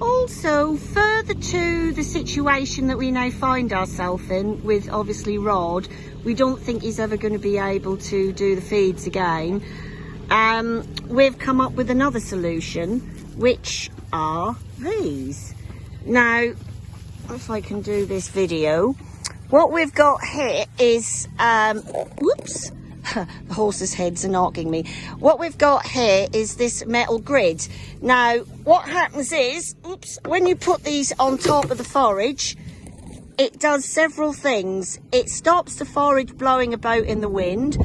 also further to the situation that we now find ourselves in with obviously Rod we don't think he's ever going to be able to do the feeds again. Um, we've come up with another solution which are these. Now if I can do this video what we've got here is um, whoops the horse's heads are knocking me. What we've got here is this metal grid. Now, what happens is, oops, when you put these on top of the forage, it does several things. It stops the forage blowing about in the wind.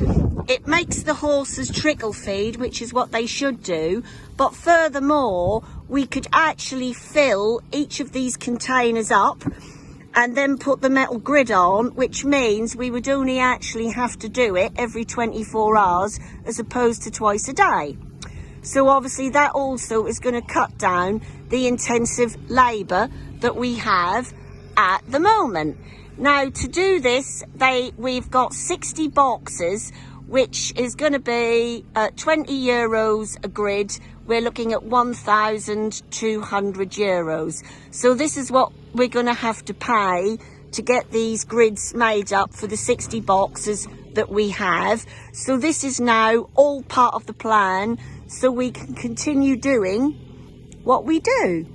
It makes the horses trickle feed, which is what they should do. But furthermore, we could actually fill each of these containers up and then put the metal grid on, which means we would only actually have to do it every 24 hours as opposed to twice a day. So obviously that also is going to cut down the intensive labour that we have at the moment. Now to do this, they we've got 60 boxes, which is going to be uh, 20 euros a grid. We're looking at 1,200 euros. So this is what we're going to have to pay to get these grids made up for the 60 boxes that we have. So this is now all part of the plan so we can continue doing what we do.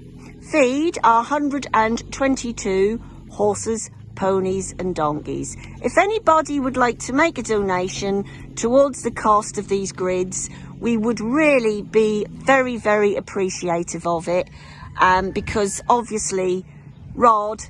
Feed our 122 horses, ponies and donkeys. If anybody would like to make a donation towards the cost of these grids, we would really be very, very appreciative of it um, because obviously Rod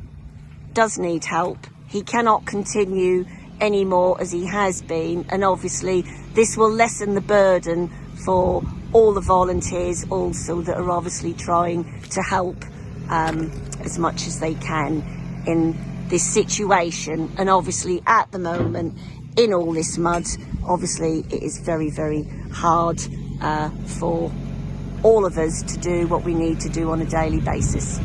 does need help. He cannot continue anymore as he has been and obviously this will lessen the burden for all the volunteers also that are obviously trying to help um, as much as they can in this situation and obviously at the moment in all this mud obviously it is very very hard uh, for all of us to do what we need to do on a daily basis.